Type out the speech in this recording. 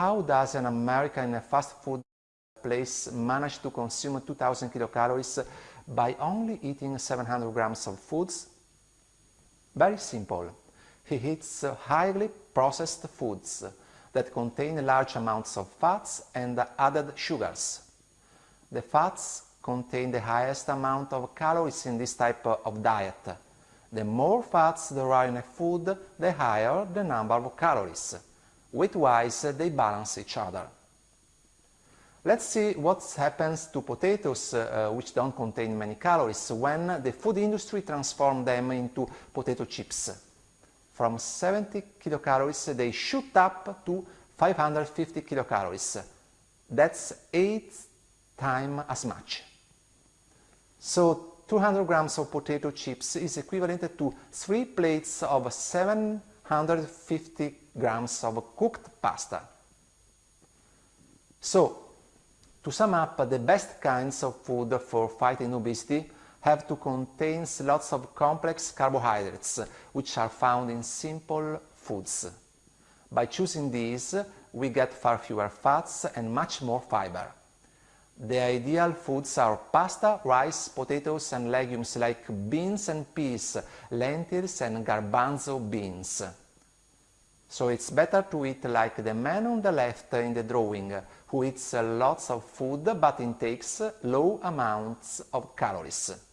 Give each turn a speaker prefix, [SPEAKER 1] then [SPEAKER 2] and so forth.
[SPEAKER 1] how does an American in a fast food place manage to consume 2000 kilocalories by only eating 700 grams of foods? Very simple. He eats highly processed foods that contain large amounts of fats and added sugars. The fats contain the highest amount of calories in this type of diet. The more fats there are in a food, the higher the number of calories. Weight-wise, they balance each other. Let's see what happens to potatoes uh, which don't contain many calories when the food industry transforms them into potato chips. From 70 kilocalories they shoot up to 550 kilocalories. That's 8 times as much. So 200 grams of potato chips is equivalent to 3 plates of 750 grams of cooked pasta. So to sum up, the best kinds of food for fighting obesity have to contain lots of complex carbohydrates, which are found in simple foods. By choosing these, we get far fewer fats and much more fiber. The ideal foods are pasta, rice, potatoes and legumes like beans and peas, lentils and garbanzo beans. So it's better to eat like the man on the left in the drawing, who eats lots of food but intakes low amounts of calories.